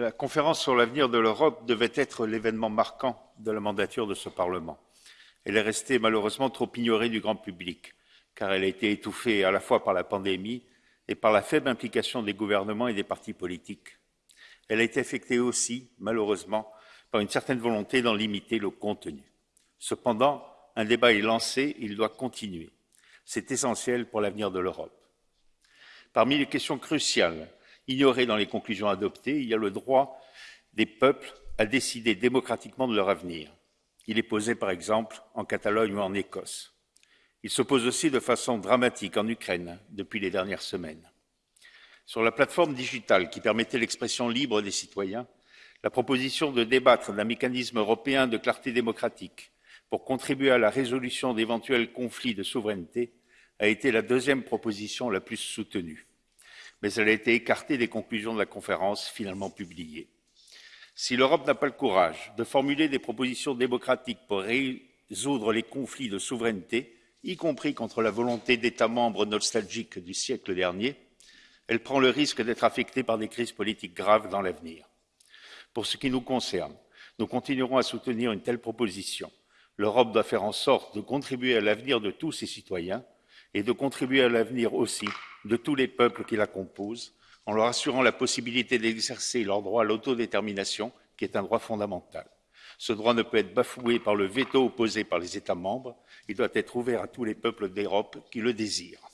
La conférence sur l'avenir de l'Europe devait être l'événement marquant de la mandature de ce Parlement. Elle est restée malheureusement trop ignorée du grand public, car elle a été étouffée à la fois par la pandémie et par la faible implication des gouvernements et des partis politiques. Elle a été affectée aussi, malheureusement, par une certaine volonté d'en limiter le contenu. Cependant, un débat est lancé, il doit continuer. C'est essentiel pour l'avenir de l'Europe. Parmi les questions cruciales ignorées dans les conclusions adoptées, il y a le droit des peuples à décider démocratiquement de leur avenir. Il est posé, par exemple, en Catalogne ou en Écosse. Il se pose aussi de façon dramatique en Ukraine depuis les dernières semaines. Sur la plateforme digitale qui permettait l'expression libre des citoyens, la proposition de débattre d'un mécanisme européen de clarté démocratique pour contribuer à la résolution d'éventuels conflits de souveraineté a été la deuxième proposition la plus soutenue. Mais elle a été écartée des conclusions de la conférence finalement publiée. Si l'Europe n'a pas le courage de formuler des propositions démocratiques pour résoudre les conflits de souveraineté, y compris contre la volonté d'États membres nostalgiques du siècle dernier, elle prend le risque d'être affectée par des crises politiques graves dans l'avenir. Pour ce qui nous concerne, nous continuerons à soutenir une telle proposition L'Europe doit faire en sorte de contribuer à l'avenir de tous ses citoyens et de contribuer à l'avenir aussi de tous les peuples qui la composent, en leur assurant la possibilité d'exercer leur droit à l'autodétermination, qui est un droit fondamental. Ce droit ne peut être bafoué par le veto opposé par les États membres, il doit être ouvert à tous les peuples d'Europe qui le désirent.